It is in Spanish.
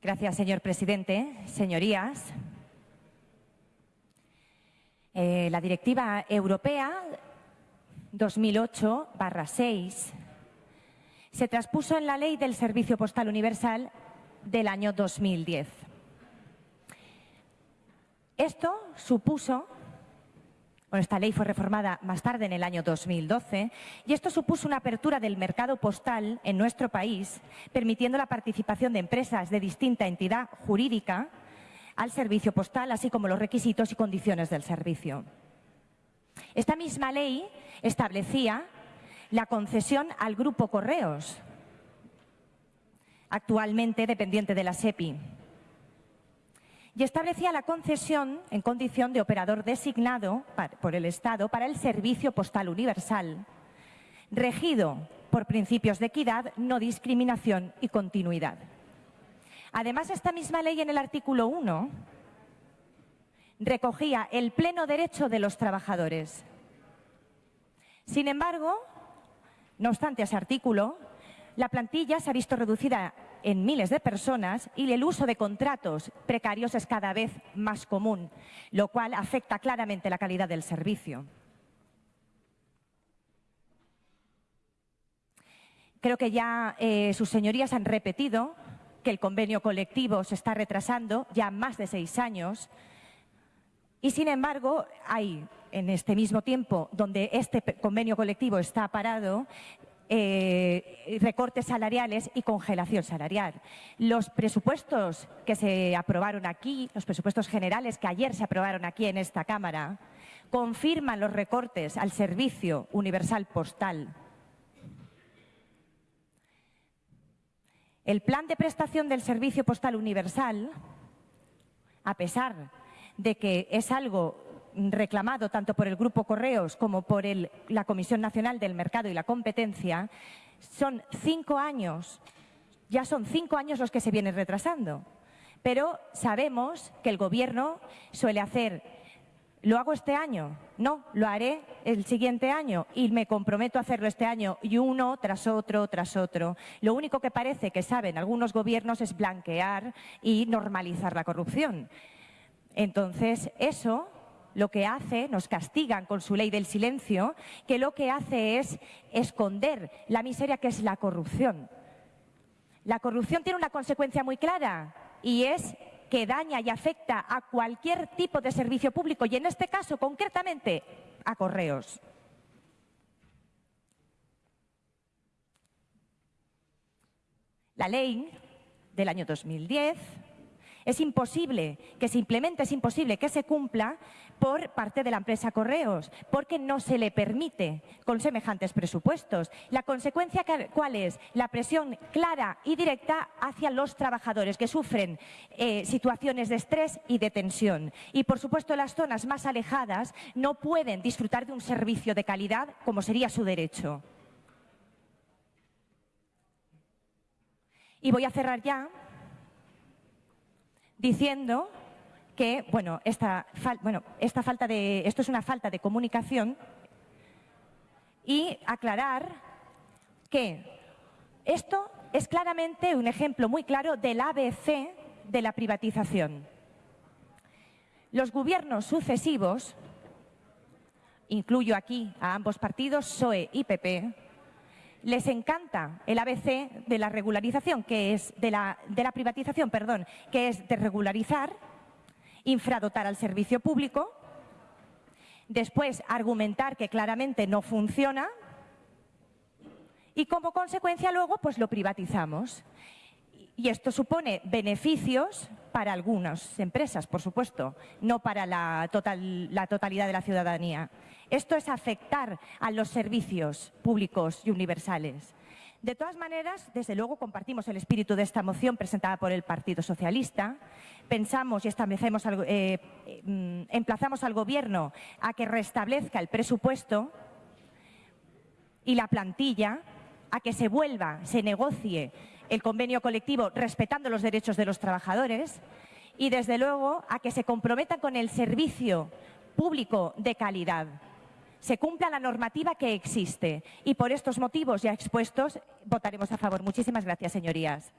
Gracias, señor presidente. Señorías, eh, la Directiva Europea 2008-6 se traspuso en la Ley del Servicio Postal Universal del año 2010. Esto supuso bueno, esta ley fue reformada más tarde en el año 2012 y esto supuso una apertura del mercado postal en nuestro país, permitiendo la participación de empresas de distinta entidad jurídica al servicio postal, así como los requisitos y condiciones del servicio. Esta misma ley establecía la concesión al Grupo Correos, actualmente dependiente de la SEPI y establecía la concesión en condición de operador designado por el Estado para el servicio postal universal, regido por principios de equidad, no discriminación y continuidad. Además, esta misma ley en el artículo 1 recogía el pleno derecho de los trabajadores. Sin embargo, no obstante ese artículo, la plantilla se ha visto reducida en miles de personas y el uso de contratos precarios es cada vez más común, lo cual afecta claramente la calidad del servicio. Creo que ya eh, sus señorías han repetido que el convenio colectivo se está retrasando ya más de seis años y, sin embargo, hay en este mismo tiempo donde este convenio colectivo está parado, eh, recortes salariales y congelación salarial. Los presupuestos que se aprobaron aquí, los presupuestos generales que ayer se aprobaron aquí en esta Cámara, confirman los recortes al servicio universal postal. El plan de prestación del servicio postal universal, a pesar de que es algo reclamado tanto por el Grupo Correos como por la Comisión Nacional del Mercado y la Competencia, son cinco años, ya son cinco años los que se vienen retrasando. Pero sabemos que el Gobierno suele hacer, ¿lo hago este año? No, lo haré el siguiente año y me comprometo a hacerlo este año y uno tras otro, tras otro. Lo único que parece que saben algunos gobiernos es blanquear y normalizar la corrupción. Entonces, eso lo que hace, nos castigan con su ley del silencio, que lo que hace es esconder la miseria que es la corrupción. La corrupción tiene una consecuencia muy clara y es que daña y afecta a cualquier tipo de servicio público y en este caso concretamente a correos. La ley del año 2010 es imposible que se implemente, es imposible que se cumpla por parte de la empresa Correos, porque no se le permite con semejantes presupuestos. La consecuencia, ¿cuál es? La presión clara y directa hacia los trabajadores que sufren eh, situaciones de estrés y de tensión. Y, por supuesto, las zonas más alejadas no pueden disfrutar de un servicio de calidad como sería su derecho. Y voy a cerrar ya diciendo que, bueno, esta, bueno, esta falta de, esto es una falta de comunicación y aclarar que esto es claramente un ejemplo muy claro del ABC de la privatización. Los gobiernos sucesivos, incluyo aquí a ambos partidos, PSOE y PP, les encanta el ABC de la regularización, que es de la, privatización, perdón, que es de regularizar infradotar al servicio público, después argumentar que claramente no funciona y como consecuencia luego pues lo privatizamos. Y esto supone beneficios para algunas empresas, por supuesto, no para la, totalidad de la ciudadanía. Esto es afectar a los servicios públicos y universales. De todas maneras, desde luego compartimos el espíritu de esta moción presentada por el Partido Socialista. Pensamos y establecemos, eh, mm, emplazamos al Gobierno a que restablezca el presupuesto y la plantilla, a que se vuelva, se negocie el convenio colectivo respetando los derechos de los trabajadores y, desde luego, a que se comprometan con el servicio público de calidad se cumpla la normativa que existe. Y por estos motivos ya expuestos votaremos a favor. Muchísimas gracias, señorías.